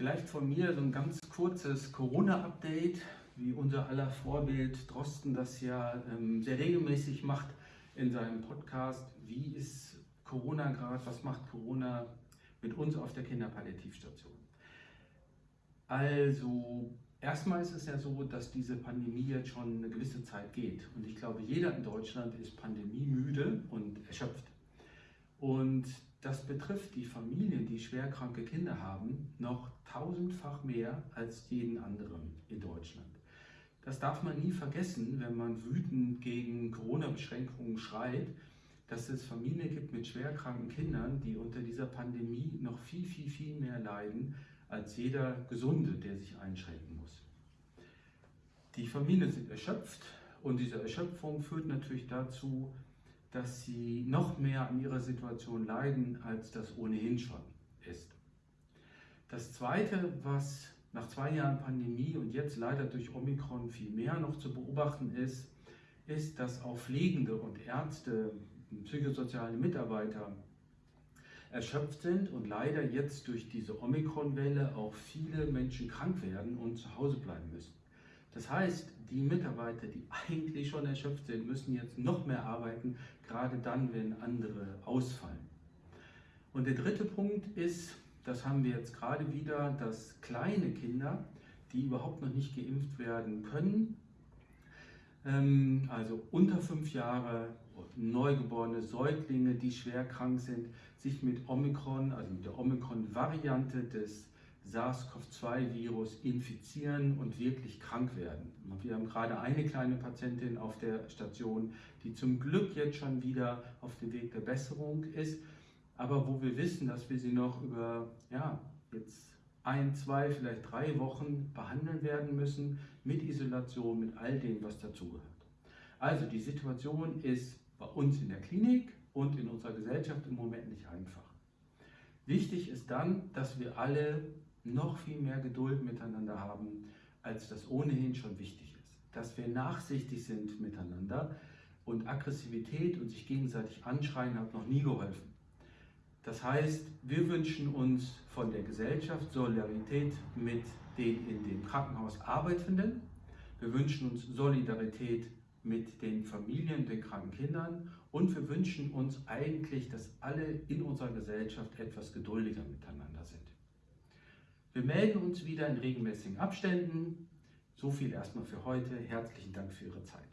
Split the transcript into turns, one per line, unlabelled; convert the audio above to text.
Vielleicht von mir so ein ganz kurzes Corona-Update, wie unser aller Vorbild Drosten das ja ähm, sehr regelmäßig macht in seinem Podcast. Wie ist Corona gerade? Was macht Corona mit uns auf der Kinderpalliativstation? Also, erstmal ist es ja so, dass diese Pandemie jetzt schon eine gewisse Zeit geht. Und ich glaube, jeder in Deutschland ist pandemiemüde und erschöpft. Und das betrifft die Familien, die schwerkranke Kinder haben, noch tausendfach mehr als jeden anderen in Deutschland. Das darf man nie vergessen, wenn man wütend gegen Corona-Beschränkungen schreit, dass es Familien gibt mit schwerkranken Kindern, die unter dieser Pandemie noch viel, viel, viel mehr leiden als jeder Gesunde, der sich einschränken muss. Die Familien sind erschöpft und diese Erschöpfung führt natürlich dazu, dass sie noch mehr an ihrer Situation leiden, als das ohnehin schon ist. Das Zweite, was nach zwei Jahren Pandemie und jetzt leider durch Omikron viel mehr noch zu beobachten ist, ist, dass auch Pflegende und Ärzte, psychosoziale Mitarbeiter erschöpft sind und leider jetzt durch diese Omikron-Welle auch viele Menschen krank werden und zu Hause bleiben müssen. Das heißt, die Mitarbeiter, die eigentlich schon erschöpft sind, müssen jetzt noch mehr arbeiten, gerade dann, wenn andere ausfallen. Und der dritte Punkt ist, das haben wir jetzt gerade wieder, dass kleine Kinder, die überhaupt noch nicht geimpft werden können, ähm, also unter fünf Jahre, neugeborene Säuglinge, die schwer krank sind, sich mit Omikron, also mit der Omikron-Variante des SARS-CoV-2-Virus infizieren und wirklich krank werden. Wir haben gerade eine kleine Patientin auf der Station, die zum Glück jetzt schon wieder auf dem Weg der Besserung ist, aber wo wir wissen, dass wir sie noch über ja, jetzt ein, zwei, vielleicht drei Wochen behandeln werden müssen mit Isolation, mit all dem, was dazugehört. Also die Situation ist bei uns in der Klinik und in unserer Gesellschaft im Moment nicht einfach. Wichtig ist dann, dass wir alle noch viel mehr Geduld miteinander haben, als das ohnehin schon wichtig ist. Dass wir nachsichtig sind miteinander und Aggressivität und sich gegenseitig anschreien hat noch nie geholfen. Das heißt, wir wünschen uns von der Gesellschaft Solidarität mit den in dem Krankenhaus Arbeitenden. Wir wünschen uns Solidarität mit den Familien, den kranken Kindern und wir wünschen uns eigentlich, dass alle in unserer Gesellschaft etwas geduldiger miteinander sind. Wir melden uns wieder in regelmäßigen Abständen. So viel erstmal für heute. Herzlichen Dank für Ihre Zeit.